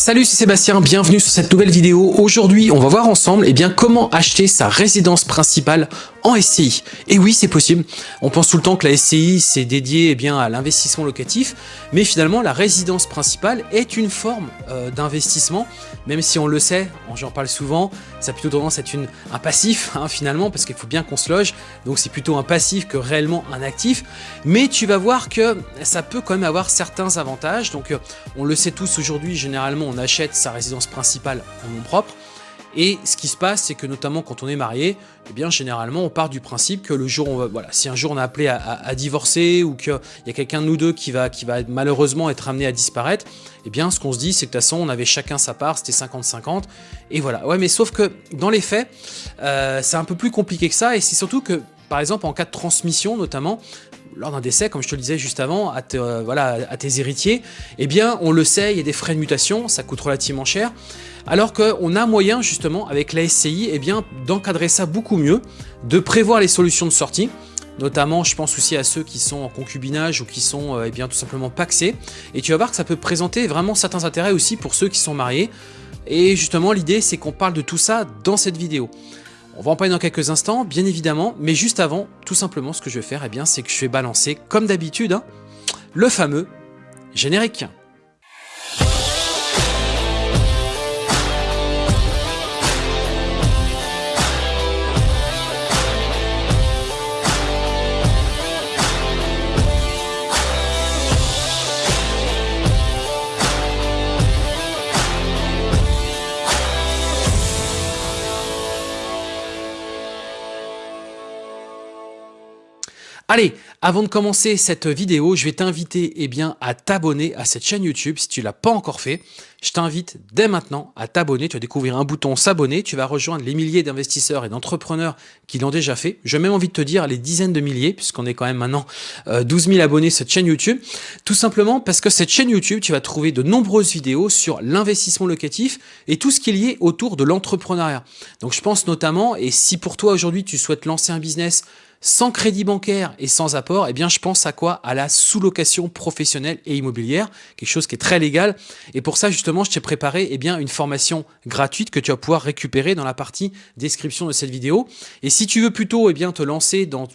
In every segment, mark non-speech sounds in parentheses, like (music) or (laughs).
Salut, c'est Sébastien, bienvenue sur cette nouvelle vidéo. Aujourd'hui, on va voir ensemble eh bien, comment acheter sa résidence principale en SCI. Et oui, c'est possible. On pense tout le temps que la SCI, c'est dédié eh bien, à l'investissement locatif, mais finalement, la résidence principale est une forme euh, d'investissement, même si on le sait, j'en parle souvent, ça a plutôt tendance à être une, un passif, hein, finalement, parce qu'il faut bien qu'on se loge, donc c'est plutôt un passif que réellement un actif, mais tu vas voir que ça peut quand même avoir certains avantages, donc euh, on le sait tous aujourd'hui, généralement, on achète sa résidence principale en nom propre, et ce qui se passe, c'est que notamment quand on est marié, eh bien généralement on part du principe que le jour, on va, voilà, si un jour on est appelé à, divorcer ou qu'il y a quelqu'un de nous deux qui va, qui va malheureusement être amené à disparaître, eh bien ce qu'on se dit c'est que de toute façon on avait chacun sa part, c'était 50-50, et voilà. Ouais mais sauf que dans les faits, euh, c'est un peu plus compliqué que ça, et c'est surtout que par exemple en cas de transmission notamment, lors d'un décès, comme je te le disais juste avant, à, euh, à tes héritiers, eh bien, on le sait, il y a des frais de mutation, ça coûte relativement cher, alors qu'on a moyen, justement, avec la SCI, eh bien, d'encadrer ça beaucoup mieux, de prévoir les solutions de sortie, notamment je pense aussi à ceux qui sont en concubinage ou qui sont euh, eh bien, tout simplement paxés, et tu vas voir que ça peut présenter vraiment certains intérêts aussi pour ceux qui sont mariés, et justement l'idée c'est qu'on parle de tout ça dans cette vidéo. On va en parler dans quelques instants, bien évidemment, mais juste avant, tout simplement, ce que je vais faire, eh c'est que je vais balancer, comme d'habitude, hein, le fameux générique. Allez, avant de commencer cette vidéo, je vais t'inviter eh bien, à t'abonner à cette chaîne YouTube si tu ne l'as pas encore fait. Je t'invite dès maintenant à t'abonner. Tu vas découvrir un bouton s'abonner. Tu vas rejoindre les milliers d'investisseurs et d'entrepreneurs qui l'ont déjà fait. J'ai même envie de te dire les dizaines de milliers, puisqu'on est quand même maintenant 12 euh, 000 abonnés sur cette chaîne YouTube. Tout simplement parce que cette chaîne YouTube, tu vas trouver de nombreuses vidéos sur l'investissement locatif et tout ce qui est lié autour de l'entrepreneuriat. Donc je pense notamment, et si pour toi aujourd'hui tu souhaites lancer un business, sans crédit bancaire et sans apport, eh bien, je pense à quoi? À la sous-location professionnelle et immobilière, quelque chose qui est très légal. Et pour ça, justement, je t'ai préparé eh bien, une formation gratuite que tu vas pouvoir récupérer dans la partie description de cette vidéo. Et si tu veux plutôt eh bien, te lancer dans,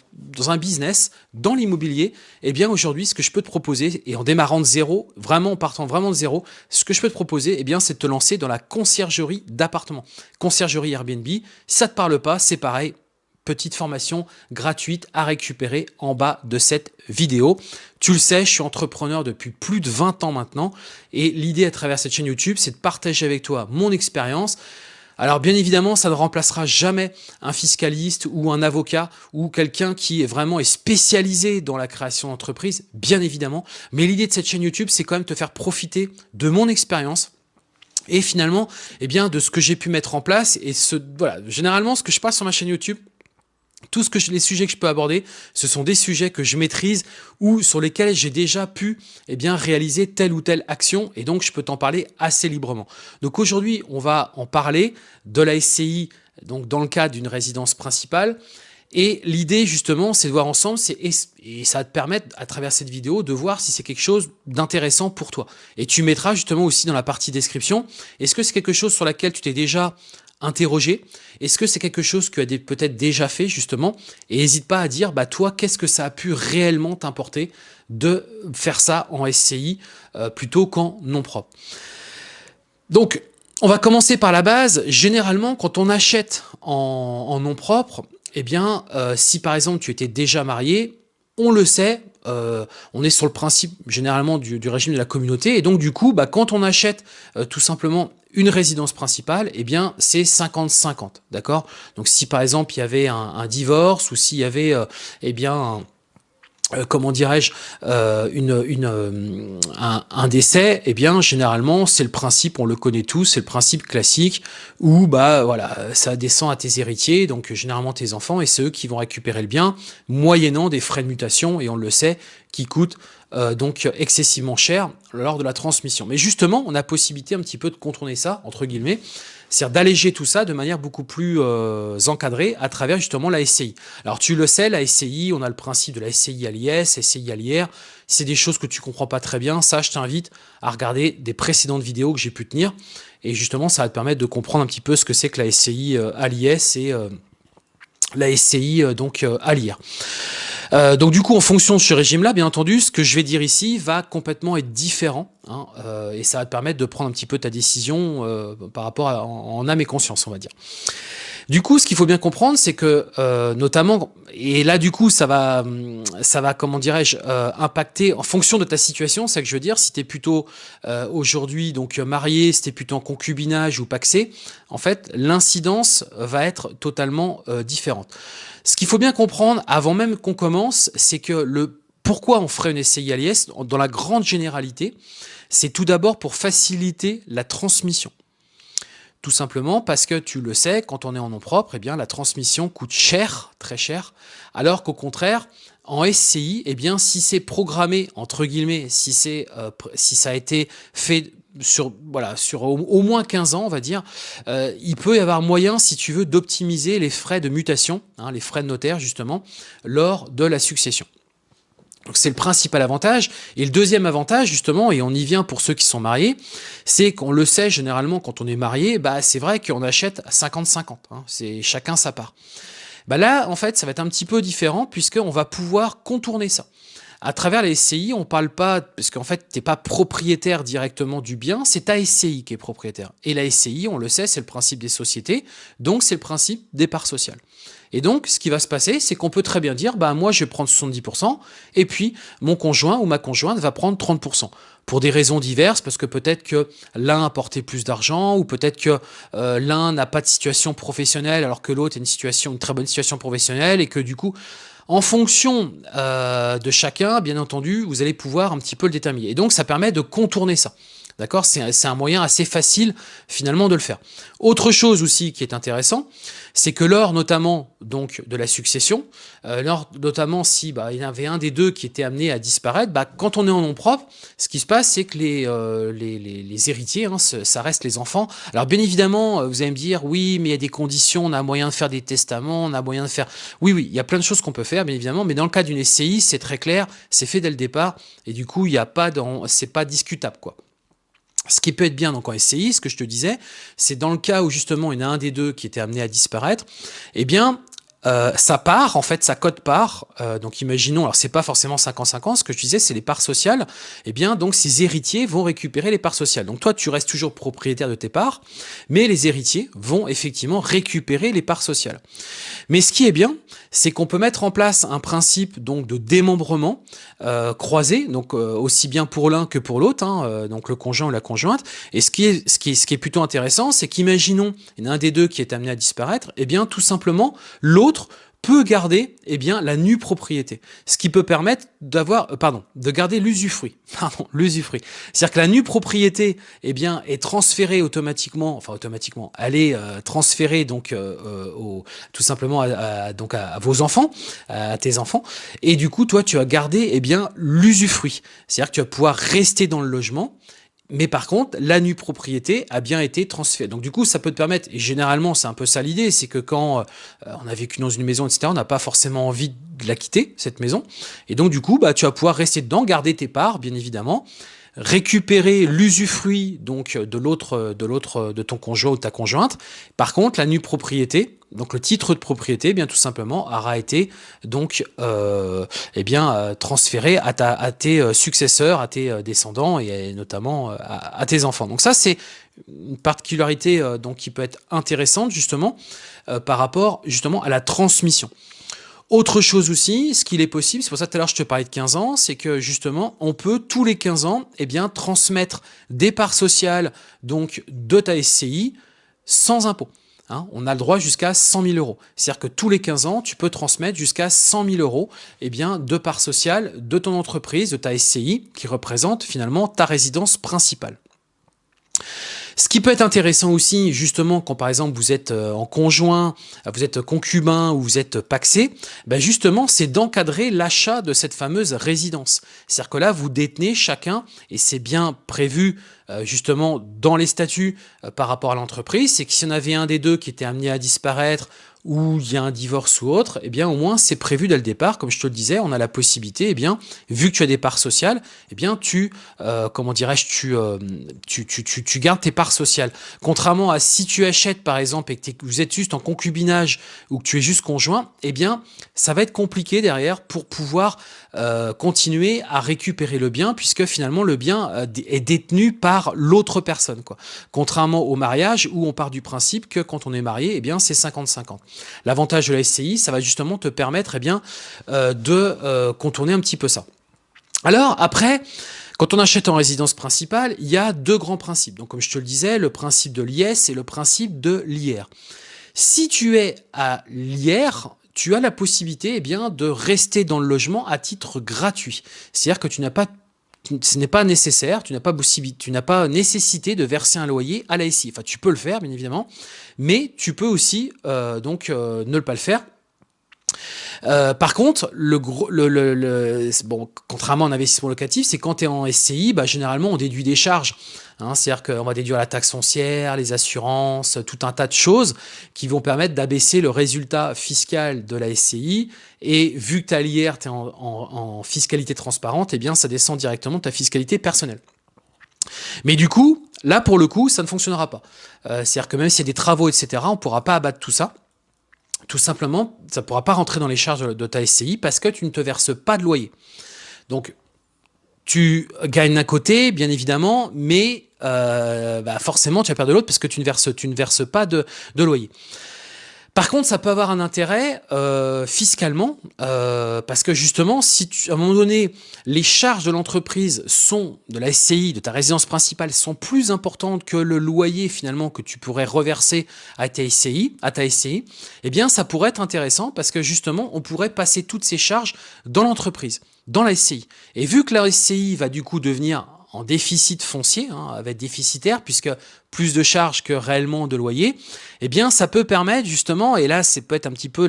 un business, dans l'immobilier, eh bien, aujourd'hui, ce que je peux te proposer, et en démarrant de zéro, vraiment en partant vraiment de zéro, ce que je peux te proposer, eh bien, c'est de te lancer dans la conciergerie d'appartement. Conciergerie Airbnb, si ça te parle pas, c'est pareil, petite formation gratuite à récupérer en bas de cette vidéo. Tu le sais, je suis entrepreneur depuis plus de 20 ans maintenant et l'idée à travers cette chaîne YouTube, c'est de partager avec toi mon expérience. Alors bien évidemment, ça ne remplacera jamais un fiscaliste ou un avocat ou quelqu'un qui est vraiment est spécialisé dans la création d'entreprise, bien évidemment. Mais l'idée de cette chaîne YouTube, c'est quand même te faire profiter de mon expérience et finalement, eh bien, de ce que j'ai pu mettre en place. Et ce, voilà, généralement, ce que je passe sur ma chaîne YouTube, tout ce que les sujets que je peux aborder, ce sont des sujets que je maîtrise ou sur lesquels j'ai déjà pu eh bien, réaliser telle ou telle action et donc je peux t'en parler assez librement. Donc aujourd'hui, on va en parler de la SCI donc dans le cadre d'une résidence principale. Et l'idée justement, c'est de voir ensemble, et ça va te permettre à travers cette vidéo de voir si c'est quelque chose d'intéressant pour toi. Et tu mettras justement aussi dans la partie description, est-ce que c'est quelque chose sur laquelle tu t'es déjà interroger. Est-ce que c'est quelque chose que tu as peut-être déjà fait justement? Et n'hésite pas à dire, bah toi, qu'est-ce que ça a pu réellement t'importer de faire ça en SCI euh, plutôt qu'en non propre? Donc, on va commencer par la base. Généralement, quand on achète en, nom propre, eh bien, euh, si par exemple tu étais déjà marié, on le sait, euh, on est sur le principe généralement du, régime de la communauté, et donc du coup, bah, quand on achète tout simplement une résidence principale, eh bien, c'est 50-50, d'accord? Donc, si par exemple, il y avait un, divorce ou s'il y avait, euh, eh bien, euh, comment dirais-je, euh, une, une, un, décès, eh bien, généralement, c'est le principe, on le connaît tous, c'est le principe classique où, bah, voilà, ça descend à tes héritiers, donc généralement tes enfants, et c'est eux qui vont récupérer le bien, moyennant des frais de mutation, et on le sait, qui coûtent donc excessivement cher lors de la transmission. Mais justement, on a possibilité un petit peu de contourner ça, entre guillemets, c'est-à-dire d'alléger tout ça de manière beaucoup plus euh, encadrée à travers justement la SCI. Alors tu le sais, la SCI, on a le principe de la SCI à l'IS, SCI à l'IR, c'est des choses que tu comprends pas très bien, ça je t'invite à regarder des précédentes vidéos que j'ai pu tenir, et justement ça va te permettre de comprendre un petit peu ce que c'est que la SCI euh, à l'IS et euh, la SCI donc à l'IR. Euh, donc du coup, en fonction de ce régime-là, bien entendu, ce que je vais dire ici va complètement être différent, hein, euh, et ça va te permettre de prendre un petit peu ta décision euh, par rapport à, en, âme et conscience, on va dire. Du coup, ce qu'il faut bien comprendre, c'est que notamment, et là du coup, ça va, ça va, comment dirais-je, impacter en fonction de ta situation. C'est que je veux dire, si tu es plutôt aujourd'hui donc marié, si tu es plutôt en concubinage ou paxé, en fait, l'incidence va être totalement différente. Ce qu'il faut bien comprendre, avant même qu'on commence, c'est que le pourquoi on ferait une SCI à dans la grande généralité, c'est tout d'abord pour faciliter la transmission. Tout simplement parce que tu le sais, quand on est en nom propre, eh bien, la transmission coûte cher, très cher, alors qu'au contraire, en SCI, eh bien, si c'est programmé, entre guillemets, si, c'est, euh, si ça a été fait sur, voilà, sur au, moins 15 ans, on va dire, euh, il peut y avoir moyen, si tu veux, d'optimiser les frais de mutation, hein, les frais de notaire, justement, lors de la succession. Donc c'est le principal avantage. Et le deuxième avantage, justement, et on y vient pour ceux qui sont mariés, c'est qu'on le sait généralement quand on est marié, bah c'est vrai qu'on achète 50-50, hein, c'est chacun sa part. Bah là, en fait, ça va être un petit peu différent puisqu'on va pouvoir contourner ça. À travers les SCI, on parle pas, parce qu'en fait, tu n'es pas propriétaire directement du bien, c'est ta SCI qui est propriétaire. Et la SCI, on le sait, c'est le principe des sociétés, donc c'est le principe des parts sociales. Et donc, ce qui va se passer, c'est qu'on peut très bien dire, bah moi, je vais prendre 70%, et puis mon conjoint ou ma conjointe va prendre 30%. Pour des raisons diverses, parce que peut-être que l'un a porté plus d'argent, ou peut-être que euh, l'un n'a pas de situation professionnelle, alors que l'autre a une situation, une très bonne situation professionnelle, et que du coup, en fonction euh, de chacun, bien entendu, vous allez pouvoir un petit peu le déterminer. Et donc, ça permet de contourner ça. D'accord? C'est un moyen assez facile finalement de le faire. Autre chose aussi qui est intéressant, c'est que lors notamment donc de la succession, euh, lors notamment si bah, il y avait un des deux qui était amené à disparaître, bah, quand on est en nom propre, ce qui se passe c'est que les, euh, les, les, héritiers, hein, ça reste les enfants. Alors bien évidemment, euh, vous allez me dire, oui mais il y a des conditions, on a moyen de faire des testaments, on a moyen de faire... Oui, oui, il y a plein de choses qu'on peut faire bien évidemment, mais dans le cas d'une SCI, c'est très clair, c'est fait dès le départ, et du coup, il n'y a pas dans... c'est pas discutable quoi. Ce qui peut être bien donc en SCI, ce que je te disais, c'est dans le cas où justement il y en a un des deux qui était amené à disparaître, eh bien euh, sa part, en fait, sa cote part, euh, donc imaginons, alors c'est pas forcément 50-50, ce que je disais, c'est les parts sociales, eh bien, donc ces héritiers vont récupérer les parts sociales. Donc toi, tu restes toujours propriétaire de tes parts, mais les héritiers vont effectivement récupérer les parts sociales. Mais ce qui est bien, c'est qu'on peut mettre en place un principe donc de démembrement euh, croisé, donc aussi bien pour l'un que pour l'autre, hein, donc le conjoint ou la conjointe. Et ce qui est, ce qui est, ce qui est plutôt intéressant, c'est qu'imaginons, il y en a un des deux qui est amené à disparaître, eh bien, tout simplement, l'autre peut garder eh bien, la nue propriété, ce qui peut permettre d'avoir, euh, pardon, de garder l'usufruit, (laughs) pardon, l'usufruit. C'est-à-dire que la nue propriété eh bien, est transférée automatiquement, enfin automatiquement, elle est euh, transférée donc euh, au, tout simplement donc à, vos enfants, à tes enfants, et du coup toi tu as gardé eh bien l'usufruit, c'est-à-dire que tu vas pouvoir rester dans le logement mais par contre, la nue propriété a bien été transférée. Donc du coup, ça peut te permettre, et généralement c'est un peu ça l'idée, c'est que quand euh, on a vécu dans une maison, etc., on n'a pas forcément envie de la quitter, cette maison. Et donc du coup, bah, tu vas pouvoir rester dedans, garder tes parts, bien évidemment, récupérer l'usufruit donc de l'autre de l'autre de ton conjoint ou de ta conjointe. Par contre, la nue propriété, donc le titre de propriété, eh bien tout simplement aura été euh, eh euh, transféré à, tes euh, successeurs, à tes descendants et notamment à, tes enfants. Donc ça c'est une particularité qui peut être intéressante justement par rapport justement à la transmission. Autre chose aussi, ce qu'il est possible, c'est pour ça que tout à l'heure je te parlais de 15 ans, c'est que justement, on peut tous les 15 ans, eh transmettre des parts sociales donc de ta SCI sans impôt. Hein. on a le droit jusqu'à 100 000 euros. C'est-à-dire que tous les 15 ans, tu peux transmettre jusqu'à 100 000 euros eh bien, de parts sociales de ton entreprise, de ta SCI, qui représente finalement ta résidence principale. Ce qui peut être intéressant aussi, justement, quand par exemple vous êtes euh, en conjoint, vous êtes concubin ou vous êtes paxé, ben justement, c'est d'encadrer l'achat de cette fameuse résidence. C'est-à-dire que là, vous détenez chacun, et c'est bien prévu justement dans les statuts euh, par rapport à l'entreprise, c'est que s'il y en avait un des deux qui était amené à disparaître où il y a un divorce ou autre, eh bien au moins c'est prévu dès le départ, comme je te le disais, on a la possibilité, eh bien vu que tu as des parts sociales, eh bien tu, euh, comment dirais-je, tu, euh, tu, tu, tu, tu, gardes tes parts sociales. Contrairement à si tu achètes par exemple et que vous êtes juste en concubinage ou que tu es juste conjoint, eh bien ça va être compliqué derrière pour pouvoir euh, continuer à récupérer le bien puisque finalement le bien euh, est détenu par l'autre personne. Quoi. Contrairement au mariage où on part du principe que quand on est marié, eh bien c'est 50-50. L'avantage de la SCI, ça va justement te permettre eh bien, euh, de contourner un petit peu ça. Alors après, quand on achète en résidence principale, il y a deux grands principes. Donc comme je te le disais, le principe de l'IS et le principe de l'IR. Si tu es à l'IR, tu as la possibilité eh bien, de rester dans le logement à titre gratuit. C'est-à-dire que tu n'as pas ce n'est pas nécessaire, tu n'as pas tu pas nécessité de verser un loyer à la SI. Enfin, tu peux le faire, bien évidemment, mais tu peux aussi euh, donc euh, ne pas le faire euh, par contre, contrairement à un investissement locatif, c'est quand tu es en SCI, bah, généralement on déduit des charges. Hein, C'est-à-dire qu'on va déduire la taxe foncière, les assurances, tout un tas de choses qui vont permettre d'abaisser le résultat fiscal de la SCI. Et vu que tu l'IR, es en, en, fiscalité transparente, eh bien ça descend directement de ta fiscalité personnelle. Mais du coup, là pour le coup, ça ne fonctionnera pas. Euh, C'est-à-dire que même s'il y a des travaux, etc., on ne pourra pas abattre tout ça tout simplement, ça ne pourra pas rentrer dans les charges de ta SCI parce que tu ne te verses pas de loyer. Donc, tu gagnes d'un côté, bien évidemment, mais euh, bah forcément, tu vas perdre de l'autre parce que tu ne verses, pas de loyer. Par contre, ça peut avoir un intérêt euh, fiscalement, euh, parce que justement, si tu, à un moment donné, les charges de l'entreprise sont, de la SCI, de ta résidence principale, sont plus importantes que le loyer finalement que tu pourrais reverser à ta SCI, à ta SCI, eh bien, ça pourrait être intéressant parce que justement, on pourrait passer toutes ces charges dans l'entreprise, dans la SCI. Et vu que la SCI va du coup devenir en déficit foncier, hein, va être déficitaire, puisque plus de charges que réellement de loyer, eh bien ça peut permettre justement, et là c'est peut-être un petit peu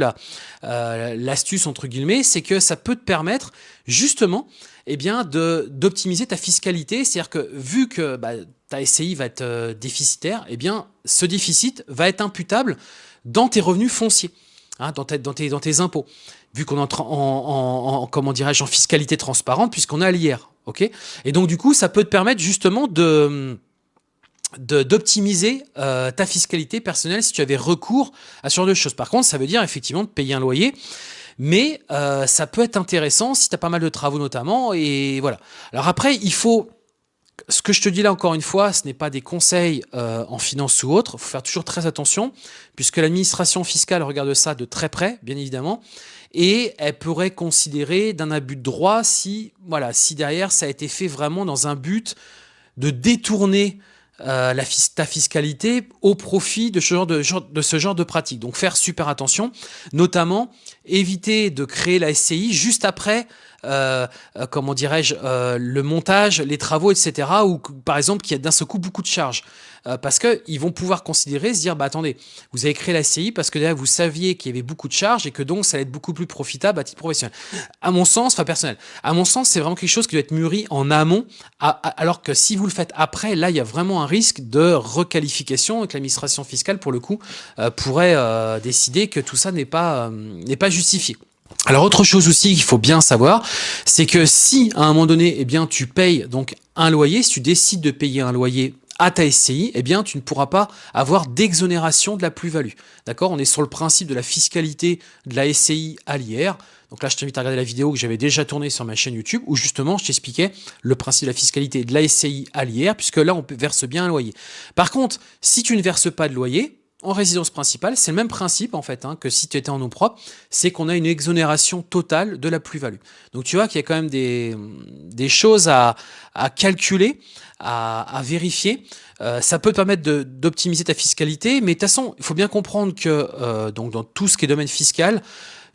euh, l'astuce entre guillemets, c'est que ça peut te permettre justement eh bien d'optimiser ta fiscalité, c'est-à-dire que vu que bah, ta SCI va être euh, déficitaire, eh bien ce déficit va être imputable dans tes revenus fonciers. Hein, dans, tes, dans, tes, impôts, vu qu'on entre en, en, en, comment dirais-je, en fiscalité transparente, puisqu'on a l'IR. Ok Et donc, du coup, ça peut te permettre justement de d'optimiser euh, ta fiscalité personnelle si tu avais recours à ce genre de choses. Par contre, ça veut dire effectivement de payer un loyer, mais euh, ça peut être intéressant si tu as pas mal de travaux notamment, et voilà. Alors après, il faut ce que je te dis là encore une fois, ce n'est pas des conseils euh, en finance ou autre. Il faut faire toujours très attention, puisque l'administration fiscale regarde ça de très près, bien évidemment, et elle pourrait considérer d'un abus de droit si, voilà, si derrière ça a été fait vraiment dans un but de détourner euh, ta fiscalité au profit de ce, genre de, de ce genre de pratique. Donc faire super attention, notamment éviter de créer la SCI juste après comment dirais-je, euh, le montage, les travaux, etc. Ou par exemple qu'il y a d'un seul coup beaucoup de charges. parce qu'ils vont pouvoir considérer, se dire, bah attendez, vous avez créé la CI parce que là, vous saviez qu'il y avait beaucoup de charges et que donc ça allait être beaucoup plus profitable à titre professionnel. À mon sens, enfin personnel, à mon sens, c'est vraiment quelque chose qui doit être mûri en amont, alors que si vous le faites après, là, il y a vraiment un risque de requalification et que l'administration fiscale, pour le coup, pourrait décider que tout ça n'est pas justifié. Alors autre chose aussi qu'il faut bien savoir, c'est que si à un moment donné, eh bien tu payes donc un loyer, si tu décides de payer un loyer à ta SCI, eh bien, tu ne pourras pas avoir d'exonération de la plus-value. D'accord? On est sur le principe de la fiscalité de la SCI à l'IR. Donc là, je t'invite à regarder la vidéo que j'avais déjà tournée sur ma chaîne YouTube où justement, je t'expliquais le principe de la fiscalité de la SCI à l'IR puisque là, on verse bien un loyer. Par contre, si tu ne verses pas de loyer, en résidence principale, c'est le même principe en fait hein, que si tu étais en nom propre, c'est qu'on a une exonération totale de la plus-value. Donc tu vois qu'il y a quand même des, des choses à, calculer, à, à vérifier. Euh, ça peut te permettre d'optimiser ta fiscalité, mais de toute façon, il faut bien comprendre que euh, donc dans tout ce qui est domaine fiscal,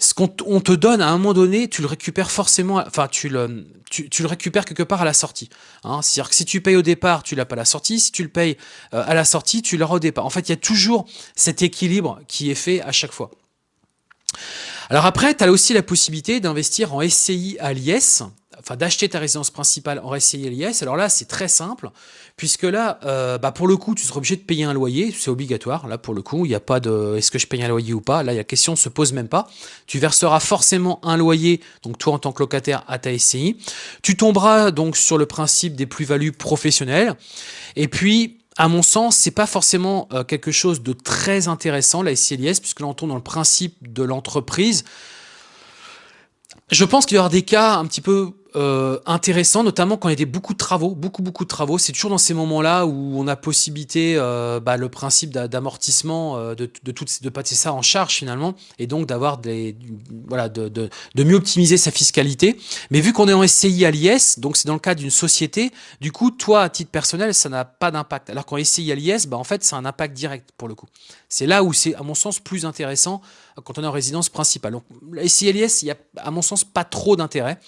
ce qu'on te donne à un moment donné, tu le récupères forcément, enfin tu le, tu, le récupères quelque part à la sortie. Hein. C'est-à-dire que si tu payes au départ, tu l'as pas à la sortie. Si tu le payes euh, à la sortie, tu l'auras au départ. En fait, il y a toujours cet équilibre qui est fait à chaque fois. Alors après, tu as aussi la possibilité d'investir en SCI à l'IS enfin d'acheter ta résidence principale en SCI LIS, alors là c'est très simple, puisque là, euh, bah pour le coup, tu seras obligé de payer un loyer, c'est obligatoire, là pour le coup, il n'y a pas de est-ce que je paye un loyer ou pas, là la question ne se pose même pas, tu verseras forcément un loyer, donc toi en tant que locataire à ta SCI, tu tomberas donc sur le principe des plus-values professionnelles, et puis à mon sens, c'est pas forcément euh, quelque chose de très intéressant, la SCLIS, puisque là on tombe dans le principe de l'entreprise. Je pense qu'il y aura des cas un petit peu euh, intéressant, notamment quand il y a des, beaucoup de travaux, beaucoup beaucoup de travaux. C'est toujours dans ces moments-là où on a possibilité, euh, bah, le principe d'amortissement, euh, de, de, tout, de passer ça en charge finalement, et donc d'avoir des, voilà, de, de, mieux optimiser sa fiscalité. Mais vu qu'on est en SCI à l'IS, donc c'est dans le cas d'une société, du coup, toi, à titre personnel, ça n'a pas d'impact. Alors qu'en SCI à l'IS, bah, en fait, c'est un impact direct pour le coup. C'est là où c'est, à mon sens, plus intéressant quand on est en résidence principale. Donc, la SCI à l'IS, il y a, à mon sens, pas trop d'intérêt.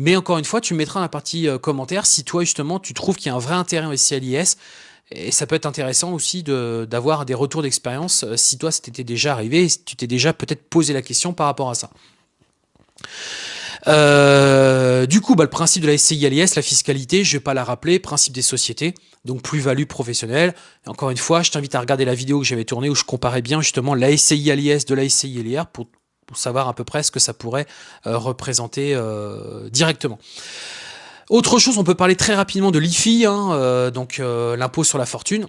Mais encore une fois, tu mettras dans la partie euh, commentaire si toi, justement, tu trouves qu'il y a un vrai intérêt en SCLIS. Et ça peut être intéressant aussi d'avoir des retours d'expérience euh, si toi, c'était déjà arrivé, si tu t'es déjà peut-être posé la question par rapport à ça. Euh, du coup, bah, le principe de la SCI LIS, la fiscalité, je ne vais pas la rappeler, principe des sociétés, donc plus-value professionnelle. encore une fois, je t'invite à regarder la vidéo que j'avais tournée où je comparais bien justement la SCI LIS de la SCI LIR pour pour savoir à peu près ce que ça pourrait euh, représenter euh, directement. Autre chose, on peut parler très rapidement de l'IFI, hein, euh, donc l'impôt sur la fortune.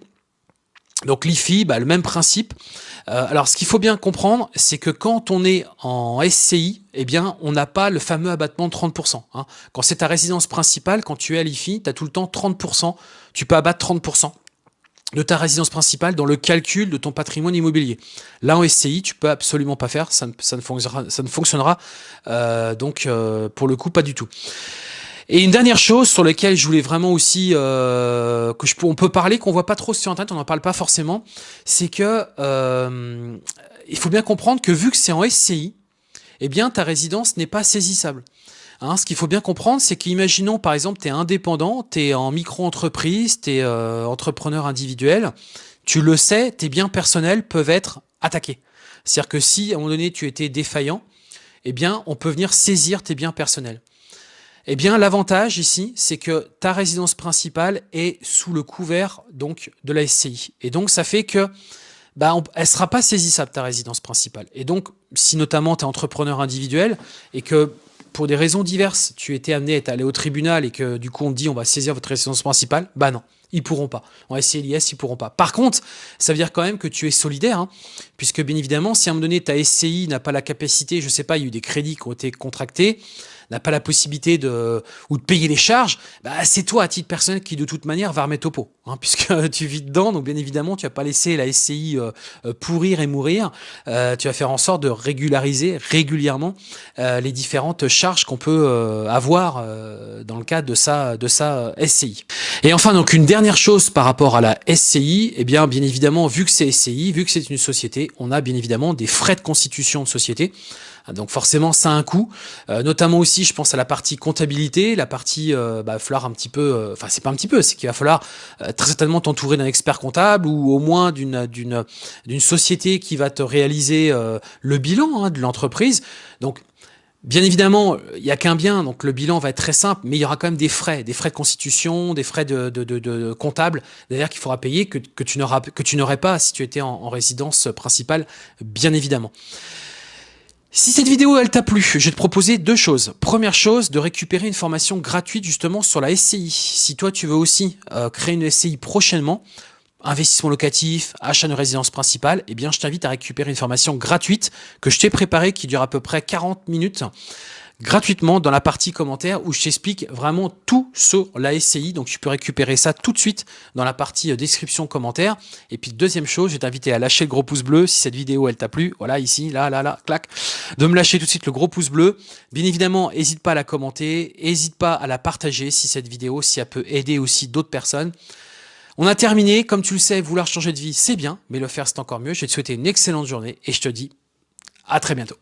Donc l'IFI, bah, le même principe. alors ce qu'il faut bien comprendre, c'est que quand on est en SCI, eh bien on n'a pas le fameux abattement de 30%. Hein. Quand c'est ta résidence principale, quand tu es à l'IFI, tu as tout le temps 30%, tu peux abattre 30% de ta résidence principale dans le calcul de ton patrimoine immobilier. Là, en SCI, tu peux absolument pas faire, ça ne, ne fonctionnera, ne euh, donc euh, pour le coup pas du tout. Et une dernière chose sur laquelle je voulais vraiment aussi euh, que je on peut parler, qu'on voit pas trop sur internet, on n'en parle pas forcément, c'est que il faut bien comprendre que vu que c'est en SCI, eh bien ta résidence n'est pas saisissable. Hein, ce qu'il faut bien comprendre, c'est qu'imaginons par exemple, tu es indépendant, tu es en micro-entreprise, tu es euh, entrepreneur individuel, tu le sais, tes biens personnels peuvent être attaqués. C'est-à-dire que si à un moment donné tu étais défaillant, eh bien on peut venir saisir tes biens personnels. Eh bien l'avantage ici, c'est que ta résidence principale est sous le couvert donc de la SCI. Et donc ça fait que bah, elle ne sera pas saisissable ta résidence principale. Et donc, si notamment tu es entrepreneur individuel et que pour des raisons diverses, tu étais amené à aller au tribunal et que du coup on te dit on va saisir votre résidence principale, bah non, ils pourront pas. En SCI ils pourront pas. Par contre, ça veut dire quand même que tu es solidaire, hein, puisque bien évidemment, si à un moment donné ta SCI n'a pas la capacité, je sais pas, il y a eu des crédits qui ont été contractés, n'a pas la possibilité de ou de payer les charges, bah, c'est toi à titre personnel qui de toute manière va remettre au pot, hein, (laughs) puisque tu vis dedans, donc bien évidemment tu vas pas laisser la SCI euh, euh, pourrir et mourir, euh, tu vas faire en sorte de régulariser régulièrement les différentes charges qu'on peut avoir dans le cadre de sa de sa SCI. Et enfin donc une dernière chose par rapport à la SCI, eh bien bien évidemment vu que c'est SCI, vu que c'est une société, on a bien évidemment des frais de constitution de société. Donc forcément, ça a un coût. Euh, notamment aussi, je pense à la partie comptabilité, la partie, euh, bah, falloir un petit peu, euh, enfin c'est pas un petit peu, c'est qu'il va falloir très certainement t'entourer d'un expert comptable ou au moins d'une société qui va te réaliser le bilan hein, de l'entreprise. Donc Bien évidemment, il n'y a qu'un bien, donc le bilan va être très simple, mais il y aura quand même des frais, des frais de constitution, des frais de, de, de, comptable, d'ailleurs qu'il faudra payer, que, que tu n'aurais pas si tu étais en résidence principale, bien évidemment. Si cette vidéo elle t'a plu, je vais te proposer deux choses. Première chose, de récupérer une formation gratuite justement sur la SCI. Si toi tu veux aussi euh, créer une SCI prochainement, investissement locatif, achat de résidence principale, eh bien je t'invite à récupérer une formation gratuite que je t'ai préparée qui dure à peu près 40 minutes gratuitement dans la partie commentaire où je t'explique vraiment tout sur la SCI. Donc tu peux récupérer ça tout de suite dans la partie euh, description commentaire. Et puis deuxième chose, je vais t'inviter à lâcher le gros pouce bleu si cette vidéo elle t'a plu. Voilà ici, là, là, là, clac. De me lâcher tout de suite le gros pouce bleu. Bien évidemment, n'hésite pas à la commenter, n'hésite pas à la partager si cette vidéo, si elle peut aider aussi d'autres personnes. On a terminé, comme tu le sais, vouloir changer de vie, c'est bien, mais le faire c'est encore mieux. Je vais te souhaiter une excellente journée et je te dis à très bientôt.